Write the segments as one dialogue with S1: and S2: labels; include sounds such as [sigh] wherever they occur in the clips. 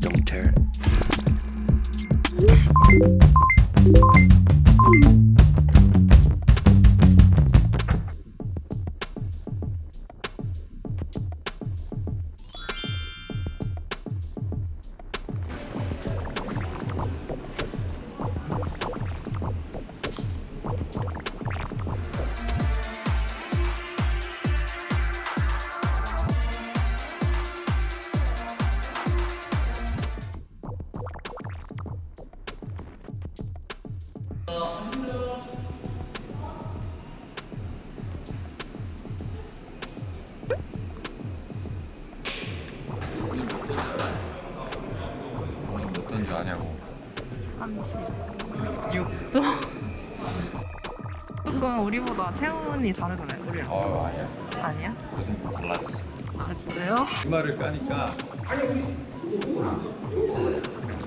S1: Don't tear it.
S2: 조금 우리보다 체온이 다르잖아요? 우리랑
S3: 어 아니야.
S2: 아니야?
S3: 요즘 달라졌어.
S2: 아 진짜요?
S3: 이마를 까니까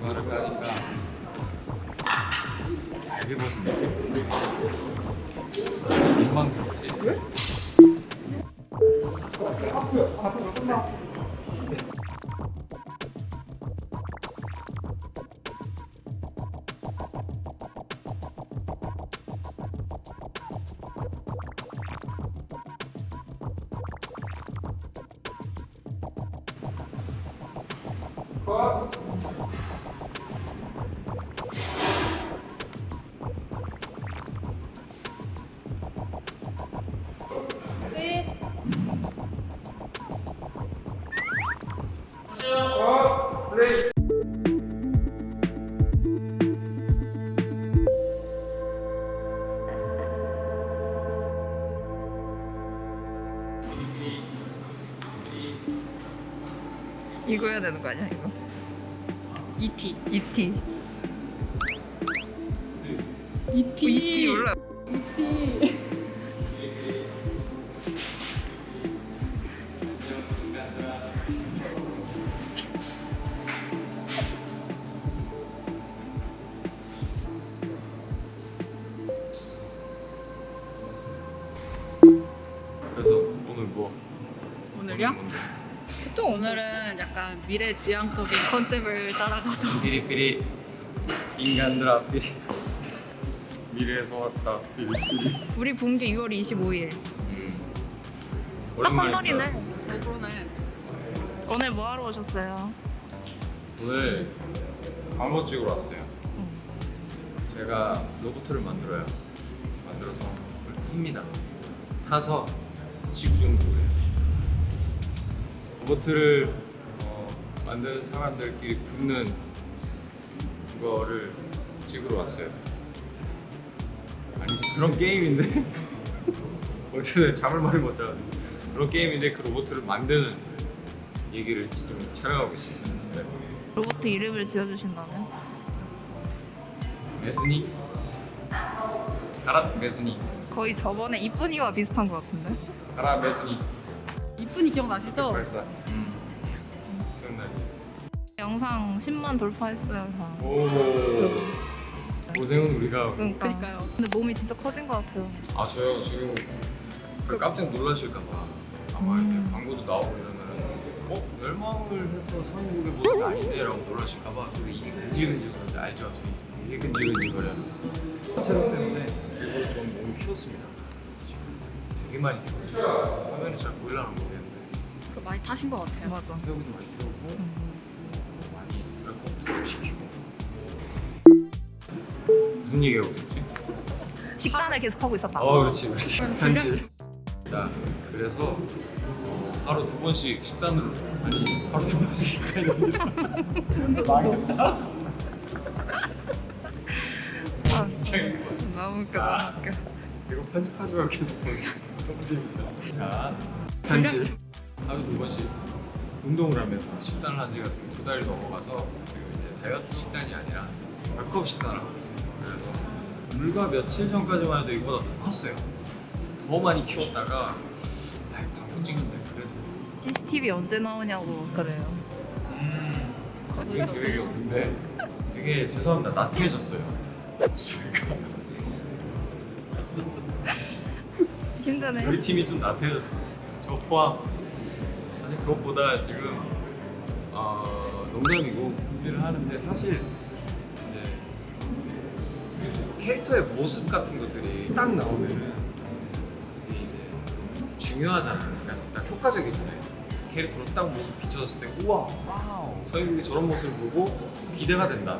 S3: 이마를 까니까 되게 무슨 느낌? 민망스럽지
S2: 이거 해야 되는 거 아니야
S4: ET
S2: ET.
S4: ET
S2: 몰라
S4: 또 오늘은 약간 미래지향적인 컨셉을 따라가서
S3: 삐리삐리 인간들아 삐리 미래에서 왔다 삐리삐리
S2: 우리 본 게 6월 25일
S3: 음.
S2: 딱한
S3: 오랜만이다.
S2: 달이네
S4: 네, 그러네.
S2: 오늘 뭐 하러 오셨어요?
S3: 오늘 광고 찍으러 왔어요. 제가 로봇을 만들어요. 만들어서 탑니다. 타서 지구 정보에 로봇을 어, 만드는 사람들끼리 붙는 그거를 찍으러 왔어요. 아니 그런 게임인데 [laughs] 어쨌든 잠을 많이 못 자. 그런 게임인데 그 로봇을 만드는 얘기를 지금 촬영하고 있습니다. 네.
S2: 로봇 이름을 지어주신다면?
S3: 메스니 가라 메스니
S2: 거의 저번에 이쁜이와 비슷한 것 같은데?
S3: 가라 메스니
S4: 이쁜이 기억나시죠?
S3: 벌써 음 기억나지
S2: 영상 10만 돌파했어요 다.
S3: 오 고생은 우리가.
S2: 그러니까.
S4: 그러니까요.
S2: 근데 몸이 진짜 커진 것 같아요
S3: 아 저요 지금 그 깜짝 놀라실까봐 아마
S2: 음.
S3: 이렇게 광고도 나오고 이러면 어? 멸망을 했던 선국의 모습이 아닌데 라고 놀라실까봐 저도 이게 근질근질거리는데 알죠? 저희 되게 근질근질거려요 체력 때문에 일부러 좀 너무 키웠습니다 되게 많이 키웠죠. 화면이 잘 보이려나 모르겠는데.
S4: 그 많이 타신 것 같아요.
S2: 맞아.
S3: 태우기 좀 많이 태우고.
S2: 음.
S3: 많이 랩업도 좀 시키고. 무슨 얘기하고 있었지?
S2: 식단을 계속 하고 있었다
S3: 어 그렇지 그렇지. 편지. 자 그래서 어, 하루 두 번씩 식단으로 아니 하루 두 번씩 아니라 망했다
S2: 아, [laughs]
S3: 진짜 이거
S2: 너무 웃겨 너무 웃겨
S3: 이거 편집하지 말고 계속 보는 재밌다. 자 편집. 하루 두 번씩 운동을 하면서 식단을 한 지가 두 달이 넘어가서 지금 이제 다이어트 식단이 아니라 벌크업 식단을 하고 있어요 그래서 불과 며칠 전까지만 해도 이거보다 더 컸어요. 더 많이 키웠다가 아 광고 찍는데 그래도.
S2: CCTV 언제 나오냐고 그래요.
S3: 음 그게 계획이 없는데 되게 죄송합니다. 나태해졌어요. [laughs] 제가 [laughs]
S2: 힘드네
S3: 저희 팀이 좀 나태해졌어요 저 포함 사실 그것보다 지금 어, 농담이고 준비를 하는데 사실 캐릭터의 모습 같은 것들이 딱 나오면은 이제 좀 중요하잖아요. 그러니까 딱 효과적이잖아요. 캐릭터로 딱 모습 비춰졌을 때 우와 서인국이 저런 모습을 보고 기대가 된다.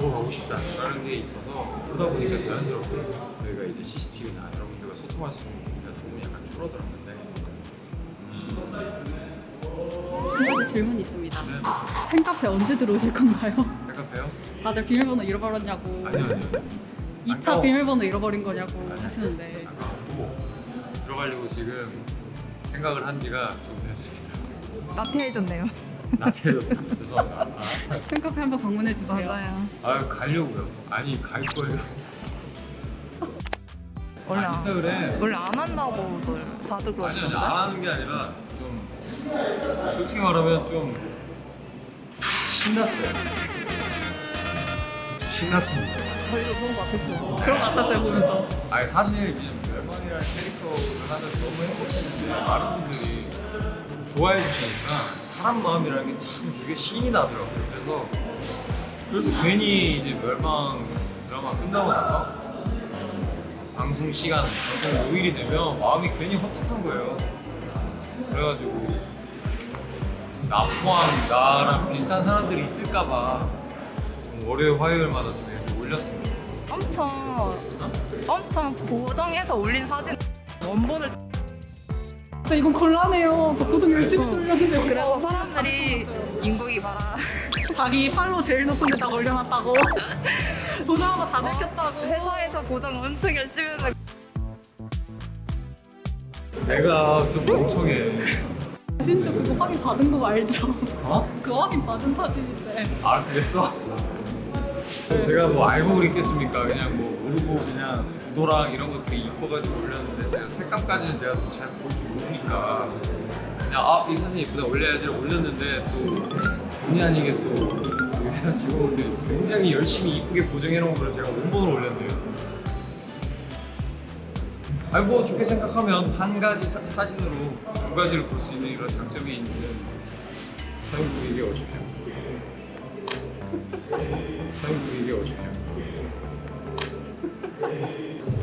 S3: 보러 가고 싶다. 라는 게 있어서 그러다 보니까 자연스럽게 저희가 이제 CCTV나 여러분들과 소통할 수 있는 기회가 조금 약간 줄어들었는데
S4: 한 가지 질문이 있습니다.
S3: 네,
S4: 팬카페 언제 들어오실 건가요?
S3: 백합해요?
S4: 다들 비밀번호 잃어버렸냐고.
S3: 아니요 아니요.
S4: 2차
S3: 아까워.
S4: 비밀번호 잃어버린 거냐고
S3: 아니,
S4: 하시는데.
S3: 아까웠고 들어가려고 지금 생각을 한 지가 좀 됐습니다.
S2: 나태해졌네요.
S3: 나태해졌습니다. 죄송합니다.
S4: 팬카페 한번 방문해 주세요.
S2: 맞아요.
S3: 아 가려고요. 아니 갈 거예요.
S2: 원래
S3: 아,
S2: 안,
S3: 인스타그램
S2: 원래 안 한다고 다들
S3: 아니요
S2: 그러시던데.
S3: 안 하는 게 아니라 좀 솔직히 말하면 좀 신났어요. 신났습니다.
S2: 저희도 그런 것 같았어요.
S4: 그런 것 같았어요 보면서.
S3: 아니 사실 이제 멸망이라는 캐릭터를 하면서 너무 행복했는데 많은 분들이 좋아해 주시니까 사람 마음이라는 게 참 되게 신이 나더라고요. 그래서 그래서 괜히 이제 멸망 드라마 끝나고 나서 방송 시간 방송 요일이 되면 마음이 괜히 헛헛한 거예요. 그래가지고 나 포함 나랑 비슷한 사람들이 있을까봐 좀 월요일 화요일마다 좀 올렸습니다.
S2: 엄청 엄청 보정해서 올린 사진 원본을
S4: 근데 이건 곤란해요. 저 고정 열심히 돌렸는데
S2: 그래서 사람들이 인국이 봐라. [laughs]
S4: 자기 팔로 제일 높은 데다 올려놨다고. [laughs] 보자마자 다 내켰다고.
S2: 회사에서 보정 엄청 열심히 했는데
S3: 내가 좀 멍청해.
S4: 진짜 그거 확인 받은 거 알죠?
S3: 어?
S4: 그거 확인 받은 사진인데.
S3: 아 그랬어? 제가 뭐 알고 그랬겠습니까? 그냥 뭐 모르고 그냥 구도랑 이런 것들이 이뻐가지고 올렸는데 제가 색감까지는 제가 또잘볼 줄 모르니까 그냥 아 이 사진 이쁘다 올려야지 올렸는데 또 본의 아니게 또 우리 회사 직원분들이 굉장히 열심히 이쁘게 보정해 놓은 거를 제가 원본을 올렸네요. 아니 뭐 좋게 생각하면 한 가지 사, 사진으로 두 가지를 볼 수 있는 이런 장점이 있는 사용국에게 오십시오. 사용국에게 오십시 [laughs]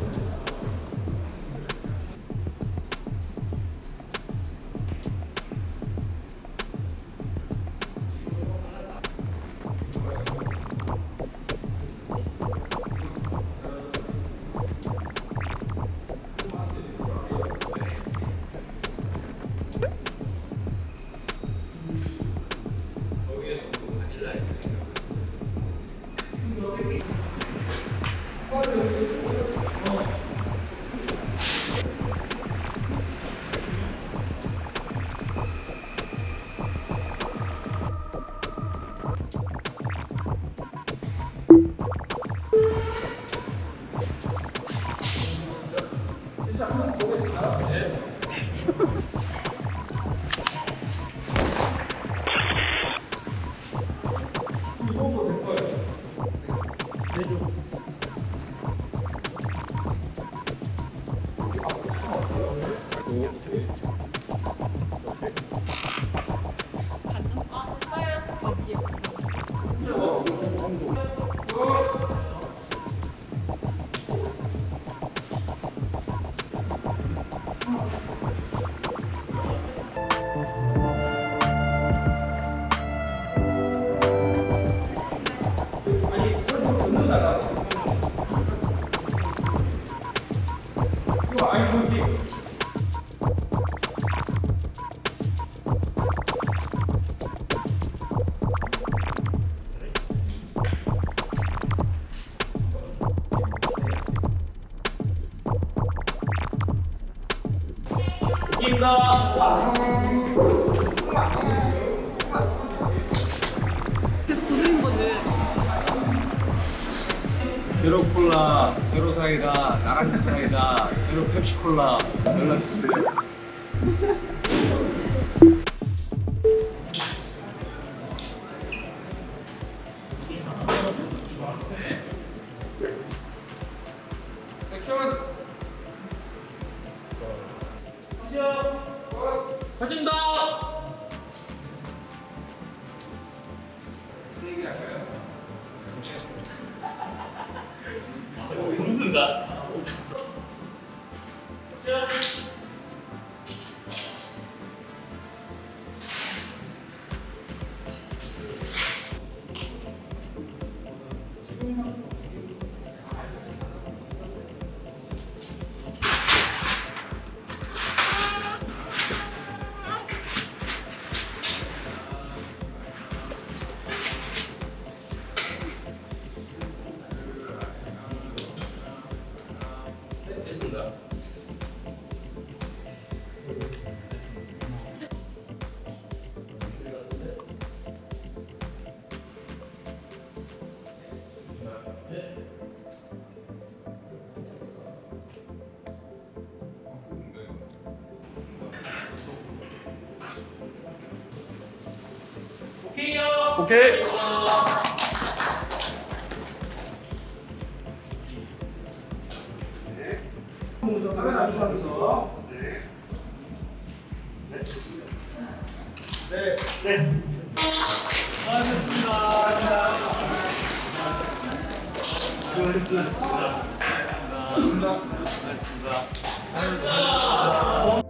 S4: 계속 보는 거지.
S3: 제로 콜라, 제로 사이다, 나랑지 사이다, 제로 펩시 콜라 연락 주세요. んだ
S5: 오케이.
S3: 네. 네. 수고하셨습니다. 수고하셨습니다. 수고하셨습니다. 수고하셨습니다. 수고하셨습니다.